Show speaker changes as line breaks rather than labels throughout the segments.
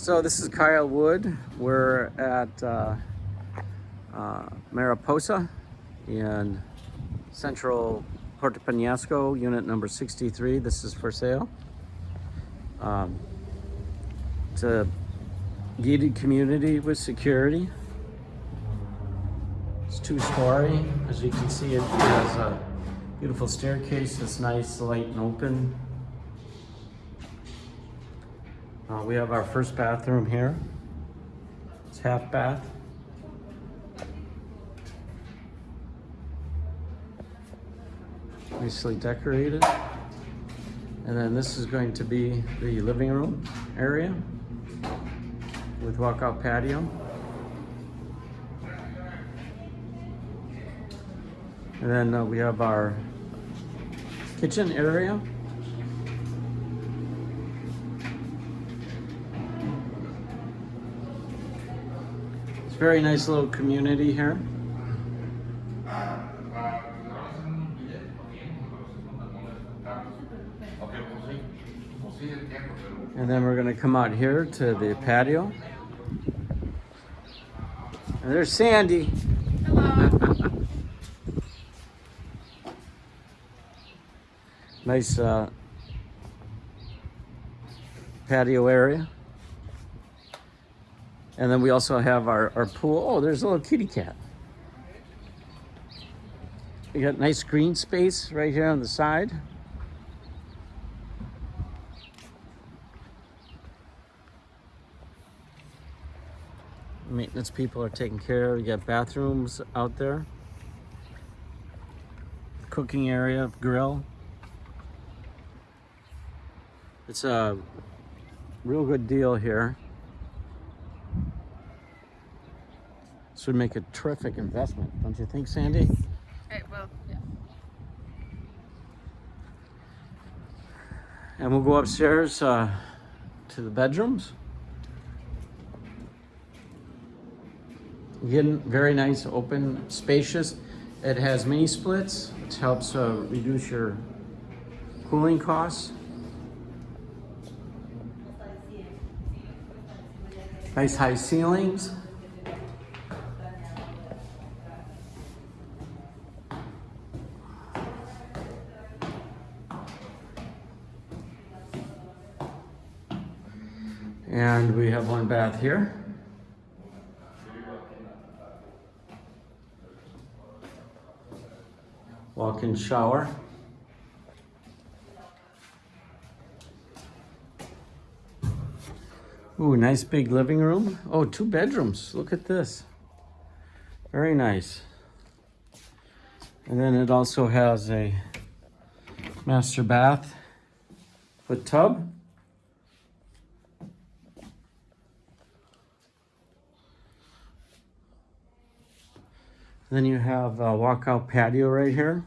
So this is Kyle Wood. We're at uh, uh, Mariposa in central Puerto Penasco, unit number 63. This is for sale. Um, it's a gated community with security. It's two-story. As you can see, it has a beautiful staircase. It's nice, light, and open. Uh, we have our first bathroom here. It's half bath. Nicely decorated. And then this is going to be the living room area with walkout patio. And then uh, we have our kitchen area. Very nice little community here. And then we're gonna come out here to the patio. And there's Sandy. Hello. nice uh, patio area. And then we also have our, our pool. Oh, there's a little kitty cat. We got nice green space right here on the side. Maintenance people are taking care. We got bathrooms out there. Cooking area, grill. It's a real good deal here. This would make a terrific investment, don't you think, Sandy?
Right, well, yeah.
And we'll go upstairs uh, to the bedrooms. Again, very nice, open, spacious. It has mini splits, which helps uh, reduce your cooling costs. Nice high ceilings. And we have one bath here. Walk-in shower. Ooh, nice big living room. Oh, two bedrooms. Look at this. Very nice. And then it also has a master bath with tub. Then you have a walkout patio right here.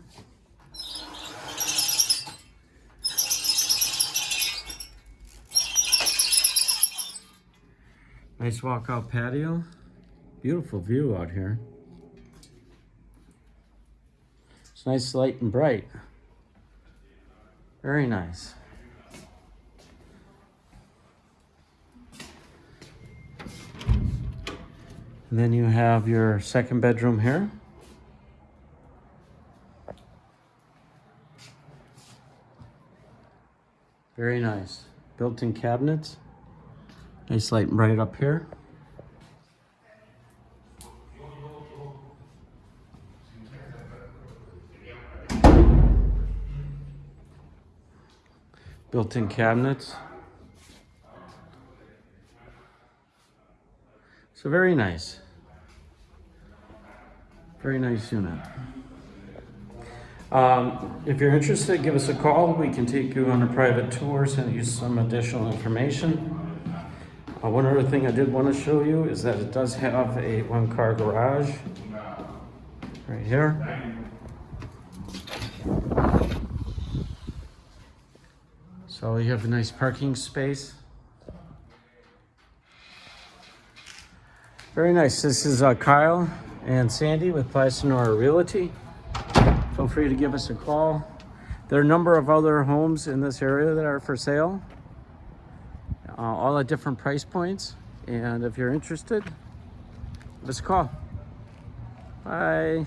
Nice walkout patio. Beautiful view out here. It's nice, light, and bright. Very nice. And then you have your second bedroom here. Very nice. Built-in cabinets. Nice light and bright up here. Built-in cabinets. So very nice. Very nice unit. Um, if you're interested, give us a call. We can take you on a private tour, send you some additional information. Uh, one other thing I did want to show you is that it does have a one-car garage right here. So you have a nice parking space. Very nice. This is uh, Kyle and Sandy with Plastinora Realty. Feel free to give us a call. There are a number of other homes in this area that are for sale. Uh, all at different price points. And if you're interested, give us a call. Bye.